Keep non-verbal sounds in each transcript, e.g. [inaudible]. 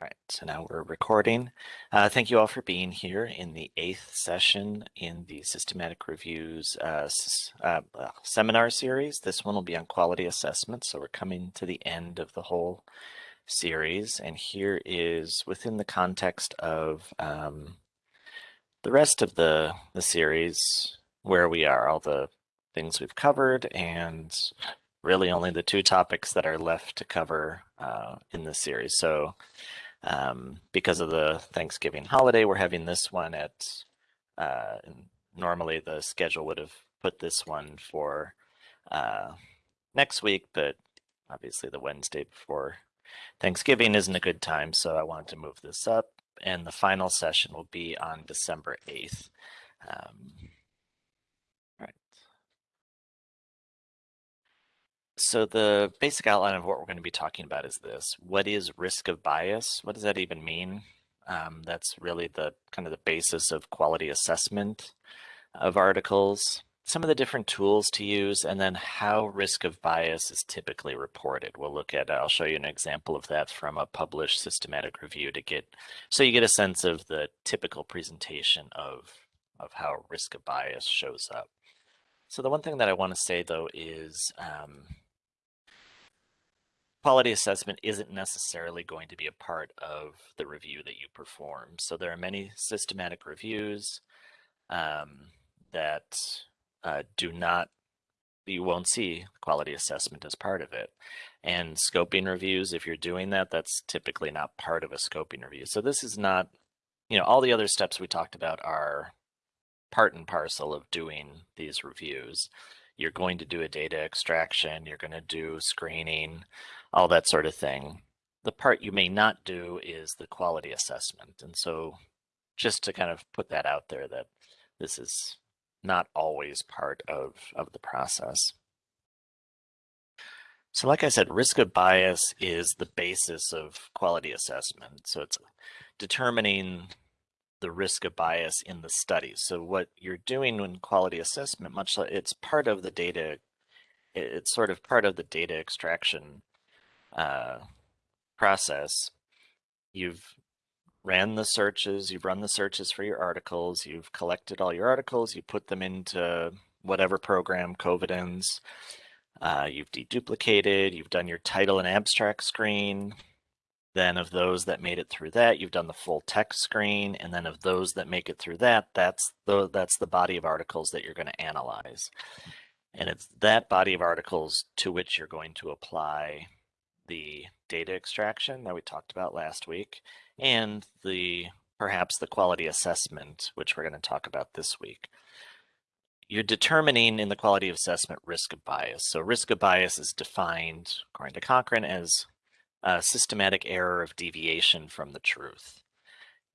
All right, so now we're recording. Uh, thank you all for being here in the eighth session in the Systematic Reviews uh, uh, seminar series. This one will be on quality assessment, so we're coming to the end of the whole series. And here is within the context of um, the rest of the, the series, where we are, all the things we've covered, and really only the two topics that are left to cover uh, in this series. So um, because of the Thanksgiving holiday, we're having this one at, uh, normally the schedule would have put this one for uh, next week, but obviously the Wednesday before Thanksgiving isn't a good time, so I wanted to move this up. And the final session will be on December 8th. Um, So the basic outline of what we're going to be talking about is this. What is risk of bias? What does that even mean? Um, that's really the kind of the basis of quality assessment of articles, some of the different tools to use, and then how risk of bias is typically reported. We'll look at, I'll show you an example of that from a published systematic review to get, so you get a sense of the typical presentation of, of how risk of bias shows up. So the one thing that I want to say though is um, quality assessment isn't necessarily going to be a part of the review that you perform. So there are many systematic reviews um, that uh, do not, you won't see quality assessment as part of it. And scoping reviews, if you're doing that, that's typically not part of a scoping review. So this is not, you know, all the other steps we talked about are part and parcel of doing these reviews. You're going to do a data extraction, you're going to do screening, all that sort of thing. The part you may not do is the quality assessment. And so just to kind of put that out there that this is not always part of, of the process. So like I said, risk of bias is the basis of quality assessment. So it's determining the risk of bias in the study. So what you're doing in quality assessment, much like it's part of the data, it's sort of part of the data extraction uh, process, you've ran the searches, you've run the searches for your articles, you've collected all your articles, you put them into whatever program, Covidence, uh, you've deduplicated, you've done your title and abstract screen, then of those that made it through that, you've done the full text screen, and then of those that make it through that, that's the, that's the body of articles that you're going to analyze. And it's that body of articles to which you're going to apply the data extraction that we talked about last week and the perhaps the quality assessment, which we're going to talk about this week. You're determining in the quality assessment risk of bias. So risk of bias is defined, according to Cochrane, as a systematic error of deviation from the truth.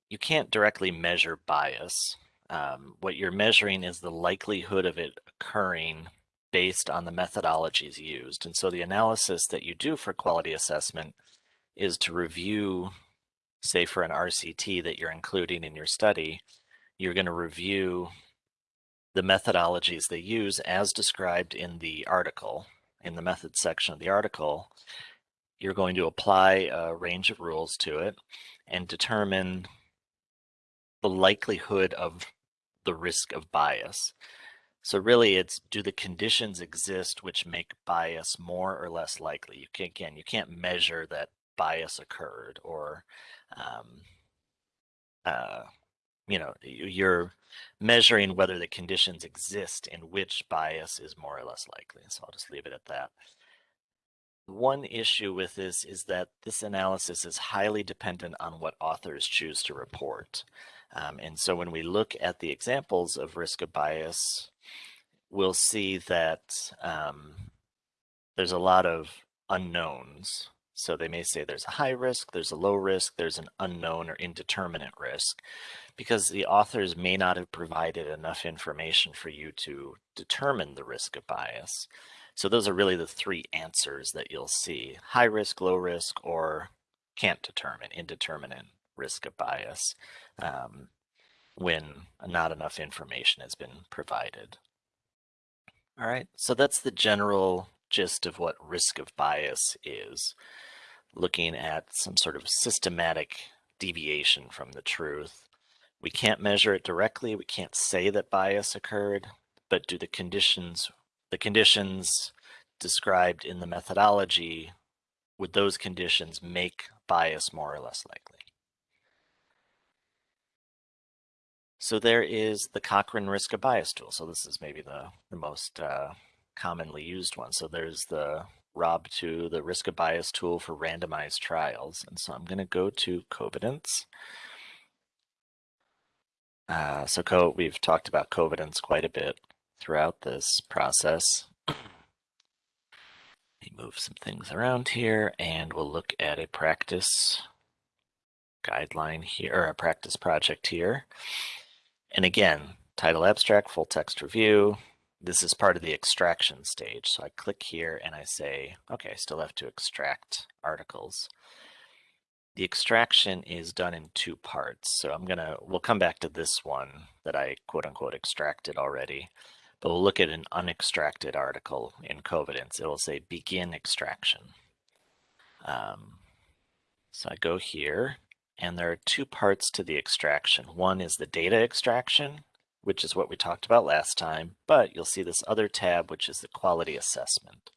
You can't directly measure bias. Um, what you're measuring is the likelihood of it occurring based on the methodologies used. And so the analysis that you do for quality assessment is to review, say for an RCT that you're including in your study, you're going to review the methodologies they use as described in the article, in the methods section of the article. You're going to apply a range of rules to it and determine the likelihood of the risk of bias. So really it's do the conditions exist which make bias more or less likely? You can again, you can't measure that bias occurred or um, uh, you know, you're measuring whether the conditions exist in which bias is more or less likely. So I'll just leave it at that. One issue with this is that this analysis is highly dependent on what authors choose to report. Um, and so when we look at the examples of risk of bias, we'll see that um, there's a lot of unknowns. So they may say there's a high risk, there's a low risk, there's an unknown or indeterminate risk, because the authors may not have provided enough information for you to determine the risk of bias. So those are really the three answers that you'll see, high risk, low risk, or can't determine, indeterminate risk of bias um, when not enough information has been provided. All right, so that's the general gist of what risk of bias is. looking at some sort of systematic deviation from the truth. We can't measure it directly. We can't say that bias occurred, but do the conditions, the conditions described in the methodology, would those conditions make bias more or less likely? So there is the Cochrane risk of bias tool. So this is maybe the, the most uh, commonly used one. So there's the ROB2, the risk of bias tool for randomized trials. And so I'm going to go to Covidence. Uh, so co we've talked about Covidence quite a bit throughout this process. Let me move some things around here and we'll look at a practice guideline here, or a practice project here. And again, title abstract, full text review, this is part of the extraction stage. So I click here and I say, okay, I still have to extract articles. The extraction is done in two parts. So I'm gonna, we'll come back to this one that I quote unquote extracted already, but we'll look at an unextracted article in Covidence. It will say begin extraction. Um, so I go here and there are two parts to the extraction. One is the data extraction which is what we talked about last time, but you'll see this other tab, which is the quality assessment.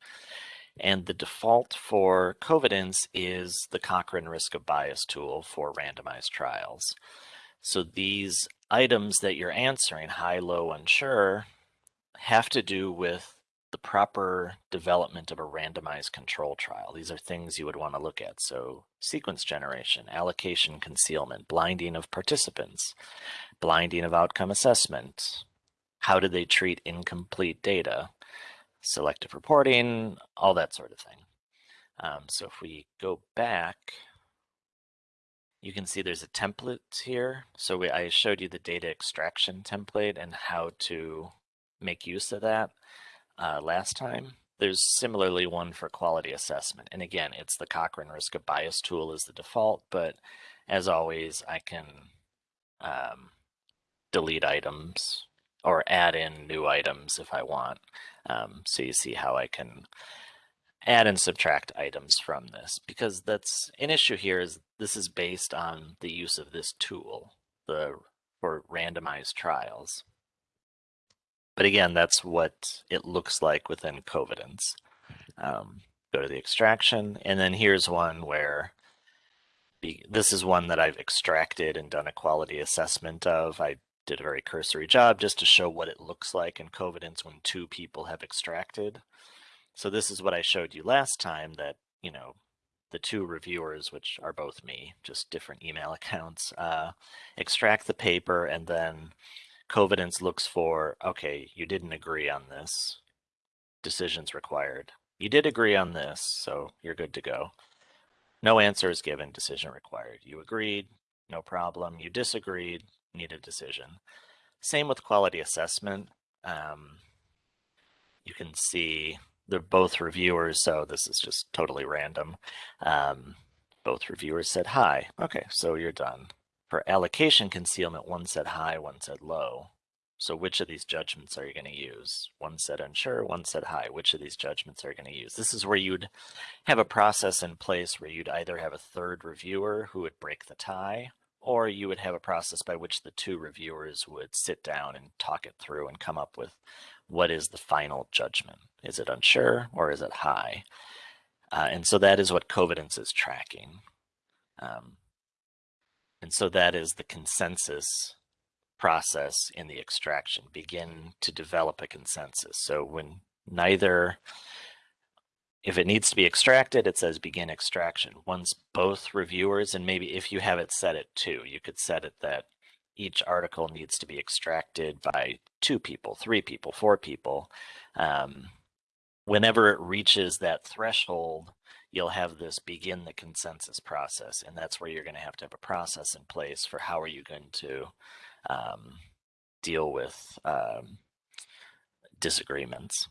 And the default for Covidence is the Cochrane risk of bias tool for randomized trials. So these items that you're answering, high, low, unsure, have to do with proper development of a randomized control trial. These are things you would want to look at. So sequence generation, allocation concealment, blinding of participants, blinding of outcome assessment, how did they treat incomplete data, selective reporting, all that sort of thing. Um, so if we go back, you can see there's a template here. So we, I showed you the data extraction template and how to make use of that uh, last time. There's similarly one for quality assessment. And again, it's the Cochrane risk of bias tool is the default, but as always, I can um, delete items or add in new items if I want. Um, so you see how I can add and subtract items from this because that's an issue here is this is based on the use of this tool the for randomized trials. But again, that's what it looks like within Covidence. Um, go to the extraction, and then here's one where be, this is one that I've extracted and done a quality assessment of. I did a very cursory job just to show what it looks like in Covidence when two people have extracted. So this is what I showed you last time that, you know, the two reviewers, which are both me, just different email [laughs] accounts, uh, extract the paper and then Covidence looks for, okay, you didn't agree on this, decisions required. You did agree on this, so you're good to go. No answer is given, decision required. You agreed, no problem. You disagreed, need a decision. Same with quality assessment. Um, you can see they're both reviewers, so this is just totally random. Um, both reviewers said high. Okay, so you're done. For allocation concealment, one said high, one said low. So which of these judgments are you going to use? One said unsure, one said high. Which of these judgments are you going to use? This is where you'd have a process in place where you'd either have a third reviewer who would break the tie, or you would have a process by which the two reviewers would sit down and talk it through and come up with what is the final judgment. Is it unsure or is it high? Uh, and so that is what Covidence is tracking. Um, and so that is the consensus process in the extraction, begin to develop a consensus. So when neither, if it needs to be extracted, it says begin extraction. Once both reviewers, and maybe if you have it set at two, you could set it that each article needs to be extracted by two people, three people, four people. Um, whenever it reaches that threshold, you'll have this begin the consensus process. And that's where you're going to have to have a process in place for how are you going to um, deal with um, disagreements.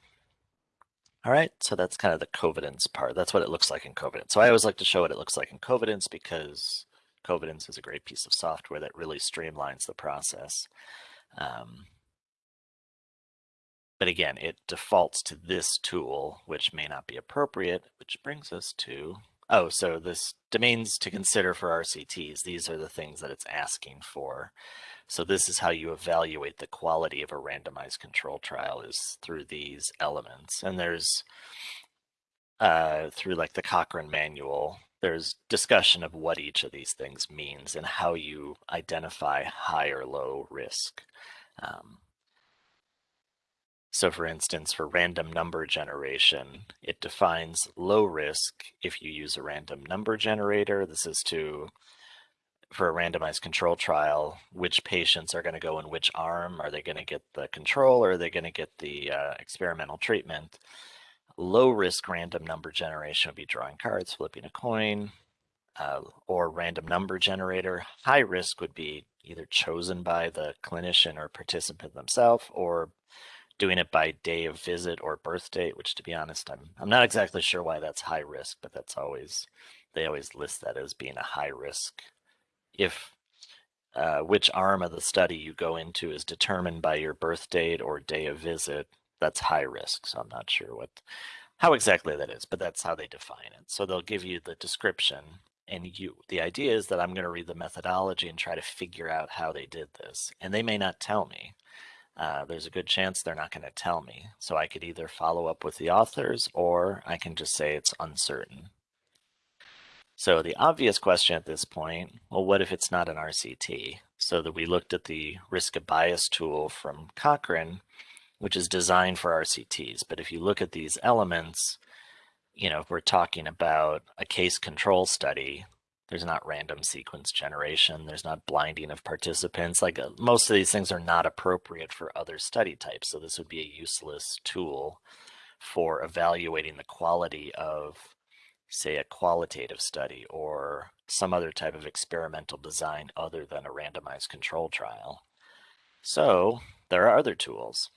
All right, so that's kind of the Covidence part. That's what it looks like in Covidence. So I always like to show what it looks like in Covidence because Covidence is a great piece of software that really streamlines the process. Um, but again, it defaults to this tool, which may not be appropriate, which brings us to oh, so this domains to consider for RCTs, these are the things that it's asking for. So this is how you evaluate the quality of a randomized control trial is through these elements. And there's uh, through like the Cochrane manual, there's discussion of what each of these things means and how you identify high or low risk. Um, so for instance, for random number generation, it defines low risk if you use a random number generator. This is to for a randomized control trial, which patients are going to go in which arm? Are they going to get the control or are they going to get the uh, experimental treatment? Low risk random number generation would be drawing cards, flipping a coin, uh, or random number generator. High risk would be either chosen by the clinician or participant themselves or doing it by day of visit or birth date, which to be honest, I'm, I'm not exactly sure why that's high risk, but that's always, they always list that as being a high risk if uh, which arm of the study you go into is determined by your birth date or day of visit, that's high risk. So I'm not sure what how exactly that is, but that's how they define it. So they'll give you the description and you the idea is that I'm going to read the methodology and try to figure out how they did this. And they may not tell me. Uh, there's a good chance they're not going to tell me. So I could either follow up with the authors or I can just say it's uncertain. So the obvious question at this point, well, what if it's not an RCT? So that we looked at the risk of bias tool from Cochrane, which is designed for RCTs. But if you look at these elements, you know, if we're talking about a case control study, there's not random sequence generation. There's not blinding of participants. Like uh, most of these things are not appropriate for other study types. So this would be a useless tool for evaluating the quality of say a qualitative study or some other type of experimental design other than a randomized control trial. So there are other tools.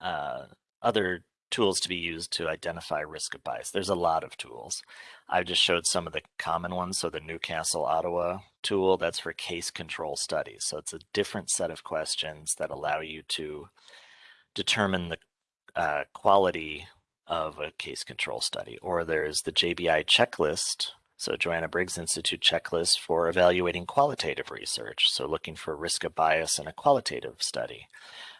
Uh, other tools to be used to identify risk of bias. There's a lot of tools. I've just showed some of the common ones. So the Newcastle Ottawa tool, that's for case control studies. So it's a different set of questions that allow you to determine the uh, quality of a case control study. Or there's the JBI checklist, so Joanna Briggs Institute checklist for evaluating qualitative research. So looking for risk of bias in a qualitative study.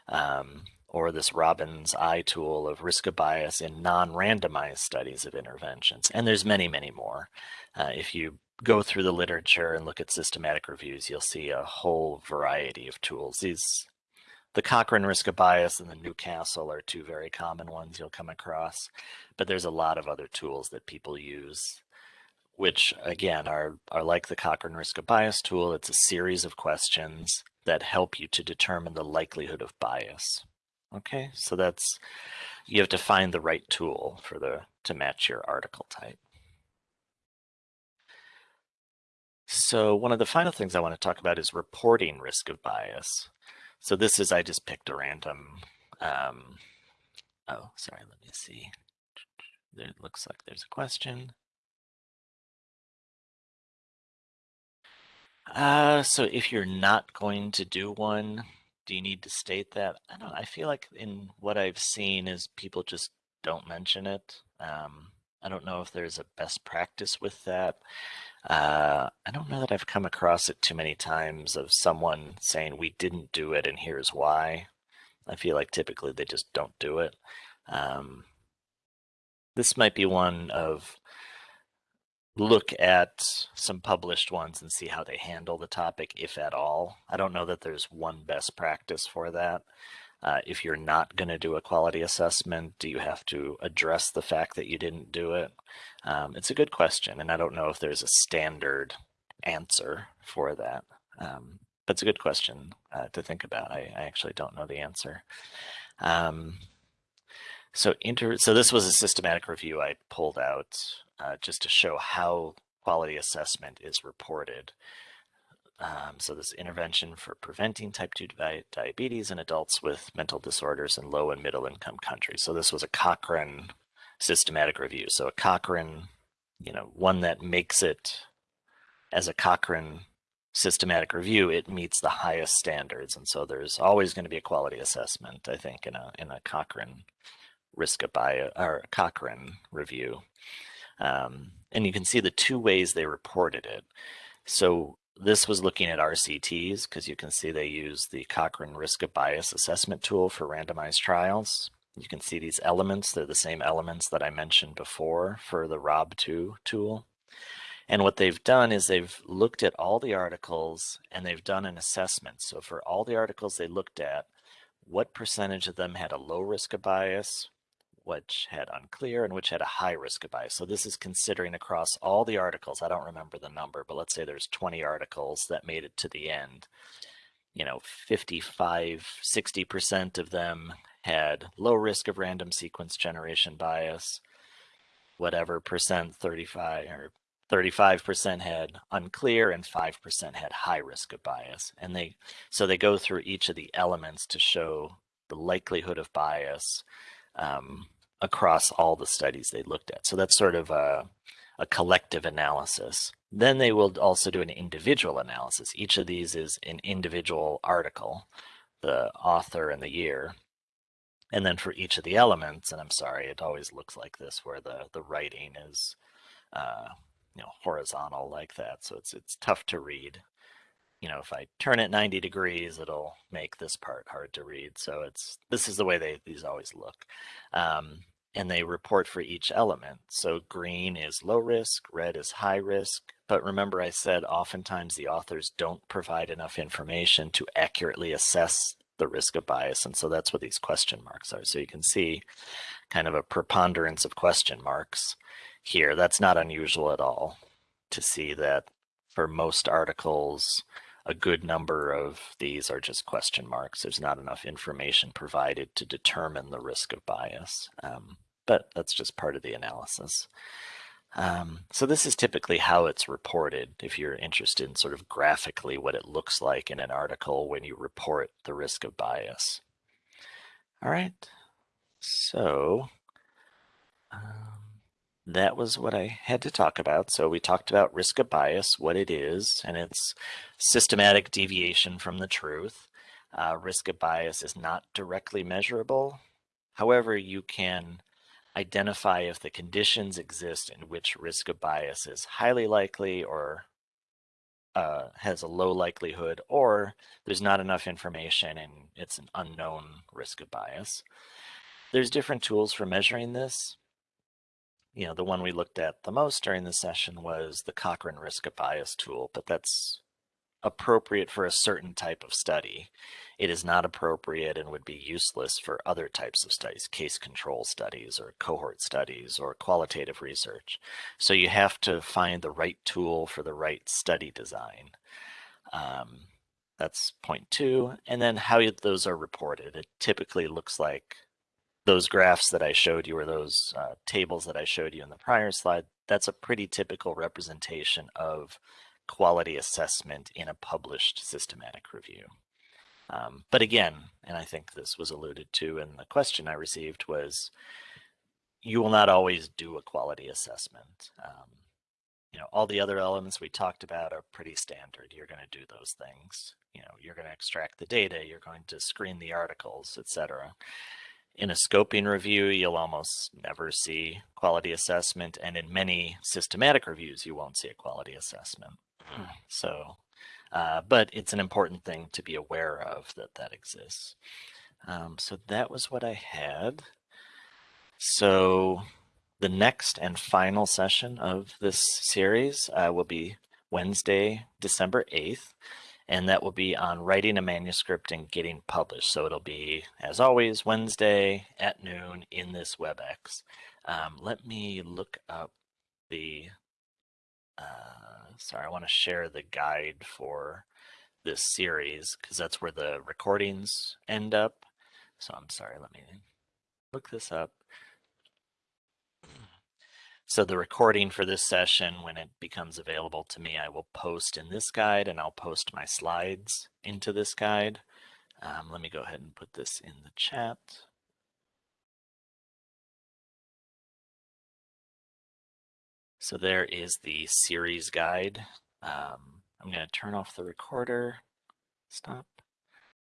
Um, or this ROBINS-I tool of risk of bias in non-randomized studies of interventions. And there's many, many more. Uh, if you go through the literature and look at systematic reviews, you'll see a whole variety of tools. These the Cochrane risk of bias and the Newcastle are two very common ones you'll come across, but there's a lot of other tools that people use, which again are, are like the Cochrane risk of bias tool. It's a series of questions that help you to determine the likelihood of bias. Okay, so that's, you have to find the right tool for the, to match your article type. So one of the final things I want to talk about is reporting risk of bias. So this is, I just picked a random, um, oh, sorry, let me see. There looks like there's a question. Uh, so if you're not going to do one, do you need to state that? I don't I feel like in what I've seen is people just don't mention it. Um, I don't know if there's a best practice with that. Uh, I don't know that I've come across it too many times of someone saying we didn't do it and here's why. I feel like typically they just don't do it. Um, this might be one of look at some published ones and see how they handle the topic, if at all. I don't know that there's one best practice for that. Uh, if you're not going to do a quality assessment, do you have to address the fact that you didn't do it? Um, it's a good question, and I don't know if there's a standard answer for that. Um, but it's a good question uh, to think about. I, I, actually don't know the answer. Um, so, inter so this was a systematic review I pulled out uh, just to show how quality assessment is reported. Um, so this intervention for preventing type 2 di diabetes in adults with mental disorders in low and middle income countries. So this was a Cochrane systematic review. So a Cochrane, you know, one that makes it as a Cochrane systematic review, it meets the highest standards. And so there's always going to be a quality assessment, I think, in a, in a Cochrane risk of bias or Cochrane review. Um, and you can see the two ways they reported it. So this was looking at RCTs because you can see they use the Cochrane Risk of Bias Assessment tool for randomized trials. You can see these elements, they're the same elements that I mentioned before for the ROB2 tool. And what they've done is they've looked at all the articles and they've done an assessment. So for all the articles they looked at, what percentage of them had a low risk of bias, which had unclear, and which had a high risk of bias. So this is considering across all the articles. I don't remember the number, but let's say there's 20 articles that made it to the end. You know, 55, 60% of them had low risk of random sequence generation bias, whatever percent, 35 or 35% had unclear and 5% had high risk of bias. And they so they go through each of the elements to show the likelihood of bias um, across all the studies they looked at. So that's sort of a, a collective analysis. Then they will also do an individual analysis. Each of these is an individual article, the author and the year. And then for each of the elements, and I'm sorry, it always looks like this where the, the writing is uh, you know, horizontal like that. So it's, it's tough to read. You know, if I turn it 90 degrees, it'll make this part hard to read. So it's, this is the way they, these always look. Um, and they report for each element. So green is low risk, red is high risk. But remember I said oftentimes the authors don't provide enough information to accurately assess the risk of bias. And so that's what these question marks are. So you can see kind of a preponderance of question marks here. That's not unusual at all to see that for most articles, a good number of these are just question marks. There's not enough information provided to determine the risk of bias, um, but that's just part of the analysis. Um, so this is typically how it's reported if you're interested in sort of graphically what it looks like in an article when you report the risk of bias. All right, so um, that was what I had to talk about. So we talked about risk of bias, what it is, and it's systematic deviation from the truth. Uh, risk of bias is not directly measurable. However, you can identify if the conditions exist in which risk of bias is highly likely or uh, has a low likelihood, or there's not enough information and it's an unknown risk of bias. There's different tools for measuring this you know, the one we looked at the most during the session was the Cochrane risk of bias tool, but that's appropriate for a certain type of study. It is not appropriate and would be useless for other types of studies, case control studies or cohort studies or qualitative research. So you have to find the right tool for the right study design. Um, that's point two. And then how those are reported. It typically looks like those graphs that I showed you or those uh, tables that I showed you in the prior slide, that's a pretty typical representation of quality assessment in a published systematic review. Um, but again, and I think this was alluded to in the question I received was, you will not always do a quality assessment. Um, you know, all the other elements we talked about are pretty standard. You're going to do those things. You know, you're going to extract the data, you're going to screen the articles, etc. In a scoping review, you'll almost never see quality assessment, and in many systematic reviews, you won't see a quality assessment. So, uh, but it's an important thing to be aware of that that exists. Um, so that was what I had. So the next and final session of this series uh, will be Wednesday, December 8th and that will be on writing a manuscript and getting published. So it'll be, as always, Wednesday at noon in this WebEx. Um, let me look up the, uh, sorry, I want to share the guide for this series because that's where the recordings end up. So I'm sorry, let me look this up. So the recording for this session, when it becomes available to me, I will post in this guide and I'll post my slides into this guide. Um, let me go ahead and put this in the chat. So there is the series guide. Um, I'm going to turn off the recorder. Stop.